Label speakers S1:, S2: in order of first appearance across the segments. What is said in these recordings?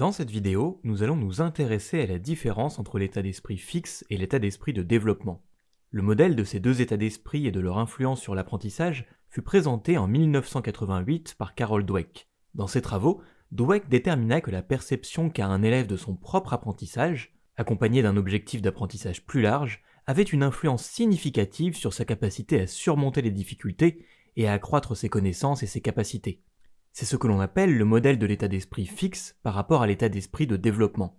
S1: Dans cette vidéo, nous allons nous intéresser à la différence entre l'état d'esprit fixe et l'état d'esprit de développement. Le modèle de ces deux états d'esprit et de leur influence sur l'apprentissage fut présenté en 1988 par Carol Dweck. Dans ses travaux, Dweck détermina que la perception qu'a un élève de son propre apprentissage, accompagné d'un objectif d'apprentissage plus large, avait une influence significative sur sa capacité à surmonter les difficultés et à accroître ses connaissances et ses capacités. C'est ce que l'on appelle le modèle de l'état d'esprit fixe par rapport à l'état d'esprit de développement.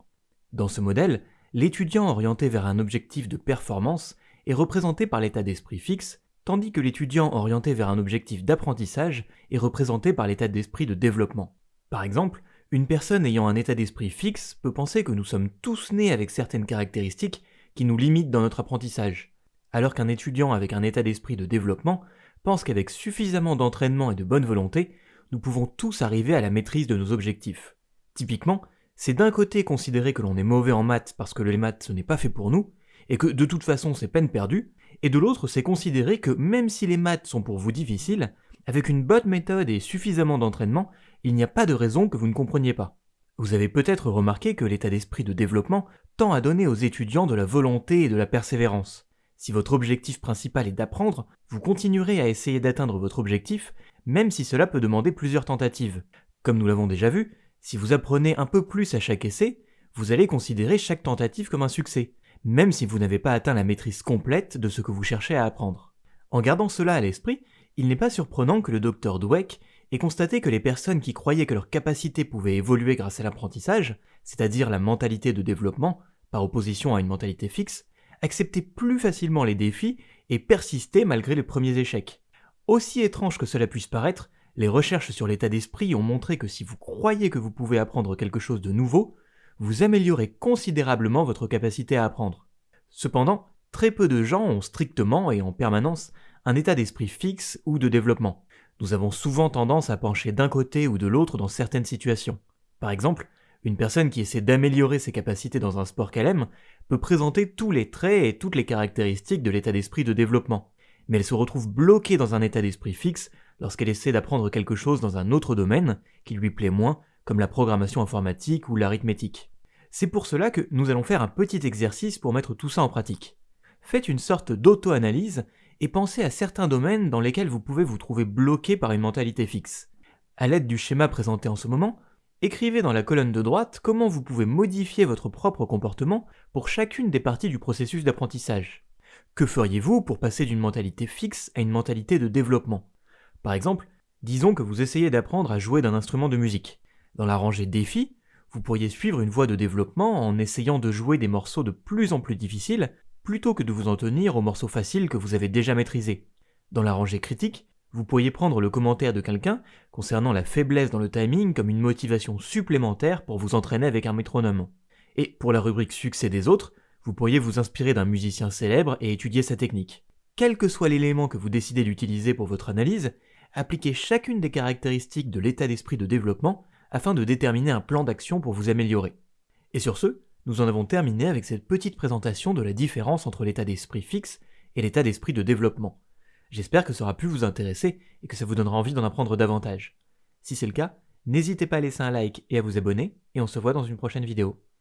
S1: Dans ce modèle, l'étudiant orienté vers un objectif de performance est représenté par l'état d'esprit fixe, tandis que l'étudiant orienté vers un objectif d'apprentissage est représenté par l'état d'esprit de développement. Par exemple, une personne ayant un état d'esprit fixe peut penser que nous sommes tous nés avec certaines caractéristiques qui nous limitent dans notre apprentissage, alors qu'un étudiant avec un état d'esprit de développement pense qu'avec suffisamment d'entraînement et de bonne volonté, nous pouvons tous arriver à la maîtrise de nos objectifs. Typiquement, c'est d'un côté considérer que l'on est mauvais en maths parce que les maths ce n'est pas fait pour nous, et que de toute façon c'est peine perdue, et de l'autre c'est considérer que même si les maths sont pour vous difficiles, avec une bonne méthode et suffisamment d'entraînement, il n'y a pas de raison que vous ne compreniez pas. Vous avez peut-être remarqué que l'état d'esprit de développement tend à donner aux étudiants de la volonté et de la persévérance. Si votre objectif principal est d'apprendre, vous continuerez à essayer d'atteindre votre objectif, même si cela peut demander plusieurs tentatives. Comme nous l'avons déjà vu, si vous apprenez un peu plus à chaque essai, vous allez considérer chaque tentative comme un succès, même si vous n'avez pas atteint la maîtrise complète de ce que vous cherchez à apprendre. En gardant cela à l'esprit, il n'est pas surprenant que le docteur Dweck ait constaté que les personnes qui croyaient que leur capacité pouvait évoluer grâce à l'apprentissage, c'est-à-dire la mentalité de développement, par opposition à une mentalité fixe, accepter plus facilement les défis et persister malgré les premiers échecs. Aussi étrange que cela puisse paraître, les recherches sur l'état d'esprit ont montré que si vous croyez que vous pouvez apprendre quelque chose de nouveau, vous améliorez considérablement votre capacité à apprendre. Cependant, très peu de gens ont strictement et en permanence un état d'esprit fixe ou de développement. Nous avons souvent tendance à pencher d'un côté ou de l'autre dans certaines situations. Par exemple, une personne qui essaie d'améliorer ses capacités dans un sport qu'elle aime peut présenter tous les traits et toutes les caractéristiques de l'état d'esprit de développement, mais elle se retrouve bloquée dans un état d'esprit fixe lorsqu'elle essaie d'apprendre quelque chose dans un autre domaine qui lui plaît moins, comme la programmation informatique ou l'arithmétique. C'est pour cela que nous allons faire un petit exercice pour mettre tout ça en pratique. Faites une sorte d'auto-analyse et pensez à certains domaines dans lesquels vous pouvez vous trouver bloqué par une mentalité fixe. À l'aide du schéma présenté en ce moment, Écrivez dans la colonne de droite comment vous pouvez modifier votre propre comportement pour chacune des parties du processus d'apprentissage. Que feriez-vous pour passer d'une mentalité fixe à une mentalité de développement? Par exemple, disons que vous essayez d'apprendre à jouer d'un instrument de musique. Dans la rangée défi, vous pourriez suivre une voie de développement en essayant de jouer des morceaux de plus en plus difficiles plutôt que de vous en tenir aux morceaux faciles que vous avez déjà maîtrisés. Dans la rangée critique, vous pourriez prendre le commentaire de quelqu'un concernant la faiblesse dans le timing comme une motivation supplémentaire pour vous entraîner avec un métronome. Et pour la rubrique succès des autres, vous pourriez vous inspirer d'un musicien célèbre et étudier sa technique. Quel que soit l'élément que vous décidez d'utiliser pour votre analyse, appliquez chacune des caractéristiques de l'état d'esprit de développement afin de déterminer un plan d'action pour vous améliorer. Et sur ce, nous en avons terminé avec cette petite présentation de la différence entre l'état d'esprit fixe et l'état d'esprit de développement. J'espère que ça aura pu vous intéresser et que ça vous donnera envie d'en apprendre davantage. Si c'est le cas, n'hésitez pas à laisser un like et à vous abonner, et on se voit dans une prochaine vidéo.